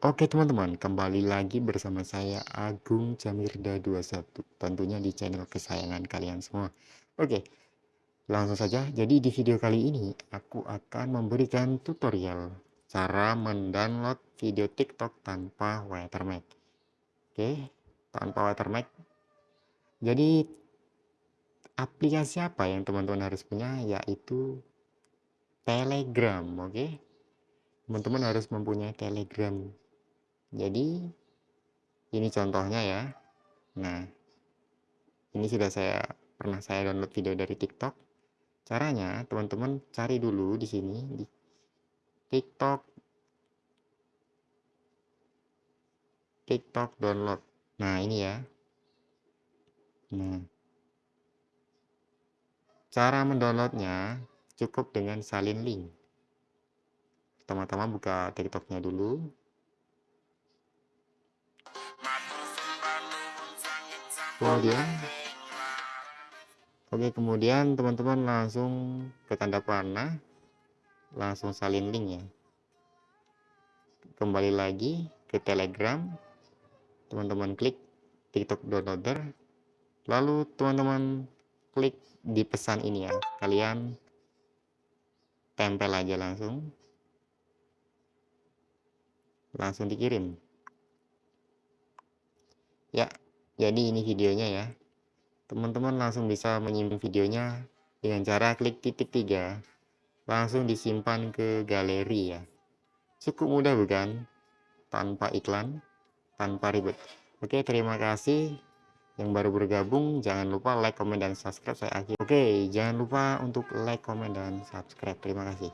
Oke teman-teman, kembali lagi bersama saya Agung Jamirda 21 Tentunya di channel kesayangan kalian semua. Oke, langsung saja. Jadi di video kali ini aku akan memberikan tutorial Cara mendownload video TikTok tanpa watermark. Oke, tanpa watermark. Jadi aplikasi apa yang teman-teman harus punya? Yaitu Telegram Oke? Teman-teman harus mempunyai Telegram jadi ini contohnya ya. Nah ini sudah saya pernah saya download video dari TikTok. Caranya teman-teman cari dulu di sini di TikTok. TikTok download. Nah ini ya. Nah. Cara mendownloadnya cukup dengan salin link. Pertama-tama buka tiktoknya dulu kemudian oke kemudian teman-teman langsung ke tanda panah langsung salin link ya. Kembali lagi ke telegram teman-teman klik tiktok downloader lalu teman-teman klik di pesan ini ya. Kalian tempel aja langsung langsung dikirim ya jadi ini videonya ya. Teman-teman langsung bisa menyimpan videonya dengan cara klik titik tiga. Langsung disimpan ke galeri ya. Cukup mudah bukan? Tanpa iklan tanpa ribet. Oke terima kasih yang baru bergabung. Jangan lupa like comment dan subscribe. Saya akhir oke jangan lupa untuk like comment dan subscribe. Terima kasih